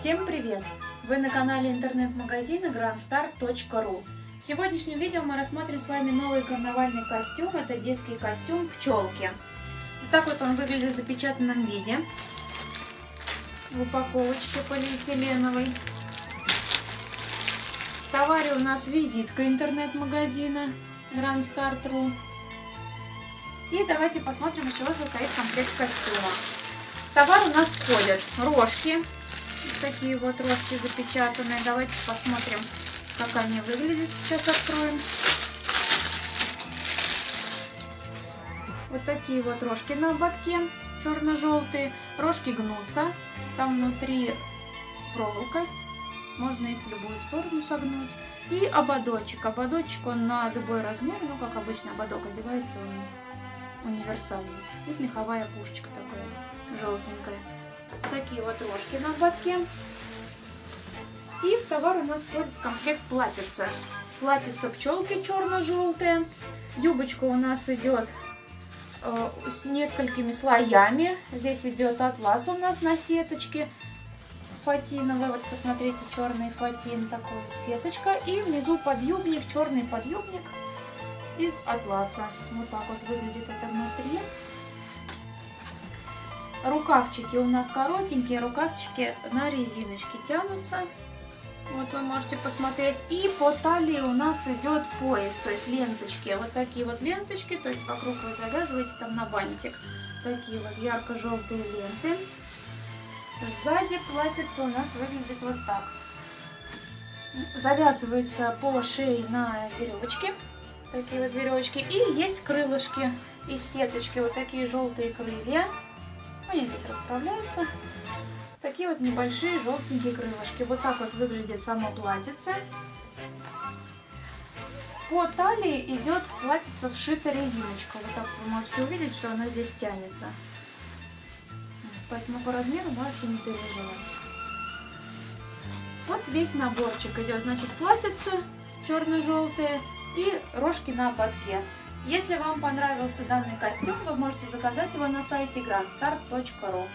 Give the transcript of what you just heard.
Всем привет! Вы на канале интернет-магазина grandstar.ru В сегодняшнем видео мы рассмотрим с вами новый карнавальный костюм. Это детский костюм пчелки. Так вот он выглядит в запечатанном виде. В упаковочке полиэтиленовой. В товаре у нас визитка интернет-магазина grandstar.ru И давайте посмотрим, из чего состоит комплект костюма. Товар у нас входят рожки, такие вот рожки запечатанные. Давайте посмотрим, как они выглядят. Сейчас откроем. Вот такие вот рожки на ободке, черно-желтые. Рожки гнутся. Там внутри проволока. Можно их в любую сторону согнуть. И ободочек. Ободочек он на любой размер, ну как обычно ободок одевается, он универсальный. Здесь меховая пушечка такая желтенькая. Такие вот рожки на ободке. И в товар у нас входит комплект платьица. Платьица пчелки черно-желтая. Юбочка у нас идет э, с несколькими слоями. Здесь идет атлас у нас на сеточке фатиновый. Вот посмотрите, черный фатин, такой вот сеточка. И внизу подъюбник, черный подъюбник из атласа. Вот так вот выглядит это внутри. Рукавчики у нас коротенькие, рукавчики на резиночке тянутся. Вот вы можете посмотреть. И по талии у нас идет пояс, то есть ленточки. Вот такие вот ленточки, то есть вокруг вы завязываете там на бантик. Такие вот ярко-желтые ленты. Сзади платьице у нас выглядит вот так. Завязывается по шее на веревочке. Такие вот веревочки. И есть крылышки из сеточки. Вот такие желтые крылья. Они здесь расправляются. Такие вот небольшие желтенькие крылышки. Вот так вот выглядит само платьице. По талии идет платьице вшита резиночка. Вот так вы можете увидеть, что оно здесь тянется. Поэтому по размеру можете не переживать. Вот весь наборчик идет. Значит, платьице черно-желтые и рожки на ободке. Если вам понравился данный костюм, вы можете заказать его на сайте grandstar.ru.